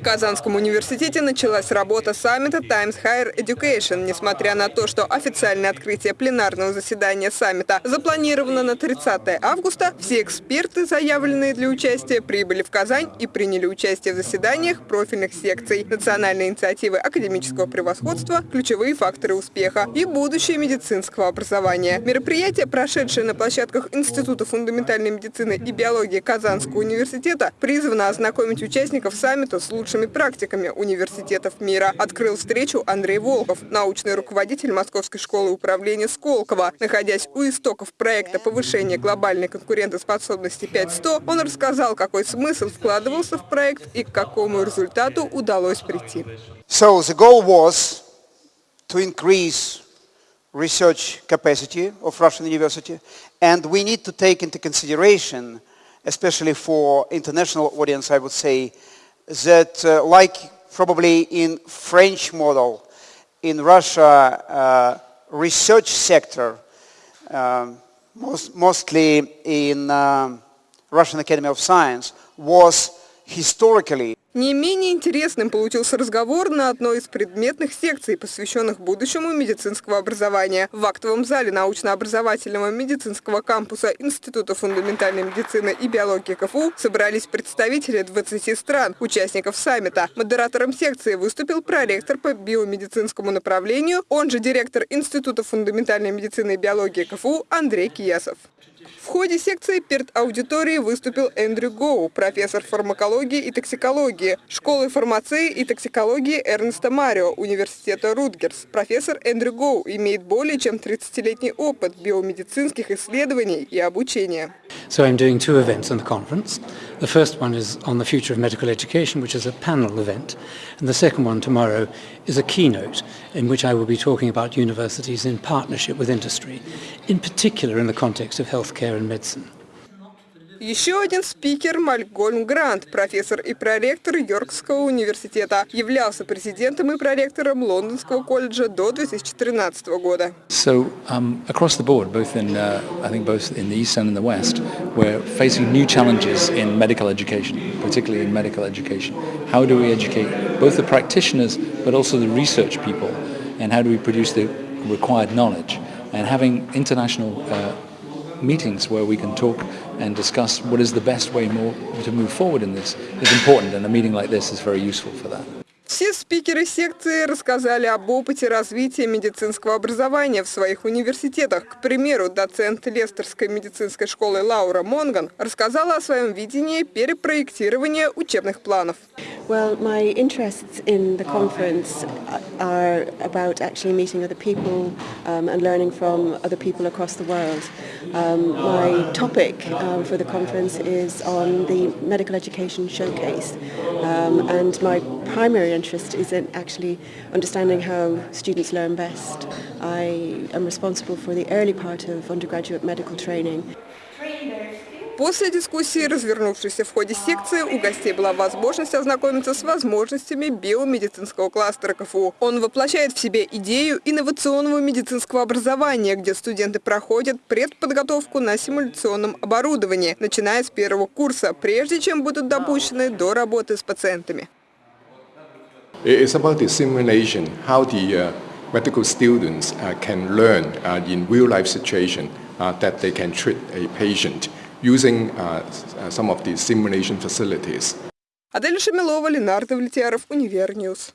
В Казанском университете началась работа саммита Times Higher Education. Несмотря на то, что официальное открытие пленарного заседания саммита запланировано на 30 августа, все эксперты, заявленные для участия, прибыли в Казань и приняли участие в заседаниях профильных секций, национальной инициативы академического превосходства, ключевые факторы успеха и будущее медицинского образования. Мероприятие, прошедшее на площадках Института фундаментальной медицины и биологии Казанского университета, призвано ознакомить участников саммита с лучшими практиками университетов мира. Открыл встречу Андрей Волков, научный руководитель Московской школы управления Сколково. Находясь у истоков проекта повышения глобальной конкурентоспособности 5.100, он рассказал, какой смысл вкладывался в проект и к какому результату удалось прийти. So the goal was to increase research capacity of Russian university and we need to take into consideration, especially for international audience, I would say, that uh, like probably in French model, in Russia, uh, research sector, um, most, mostly in um, Russian Academy of Science, was historically Не менее интересным получился разговор на одной из предметных секций, посвященных будущему медицинского образования. В актовом зале научно-образовательного медицинского кампуса Института фундаментальной медицины и биологии КФУ собрались представители 20 стран, участников саммита. Модератором секции выступил проректор по биомедицинскому направлению, он же директор Института фундаментальной медицины и биологии КФУ Андрей Киясов. Ходе секции перед аудиторией выступил Эндрю Гоу, профессор фармакологии и токсикологии, школы фармации и токсикологии Эрнеста Марио, университета Рутгерс. Профессор Эндрю Гоу имеет более чем 30-летний опыт биомедицинских исследований и обучения. So I'm doing two events in the conference. The first one is on the future of medical education, which is a panel event. And the second one tomorrow is a keynote in which I will be talking about universities in partnership with industry, in particular in the context of healthcare and medicine. Еще один спикер Малькольм Грант, профессор и проректор Йоркского университета, являлся президентом и проректором Лондонского колледжа до 2013 года. So um, across the board, both in uh, I think both in the east and in the west, we're facing new challenges in medical education, particularly in medical education. How do we educate both the practitioners but also the research people, and how do we produce the required knowledge? And having international uh, meetings where we can talk and discuss what is the best way more to move forward in this is important and a meeting like this is very useful for that. Все спикеры секции рассказали об опыте развития медицинского образования в своих университетах. К примеру, доцент Лестерской медицинской школы Лаура Монган рассказала о своем видении перепроектирования учебных планов. Well, my um. Um, um, primary interest is in actually understanding how students learn best. I am responsible for the early part of undergraduate medical training. После дискуссии, развернувшейся в ходе секции, у гостей была возможность ознакомиться с возможностями биомедицинского кластера КФУ. Он воплощает в себе идею инновационного медицинского образования, где студенты проходят предподготовку на симуляционном оборудовании, начиная с первого курса, прежде чем будут допущены до работы с пациентами. It's about the simulation, how the uh, medical students uh, can learn uh, in real-life situation uh, that they can treat a patient using uh, some of the simulation facilities. Адель Шамилова, Ленардо Влетьяров, Универньюз.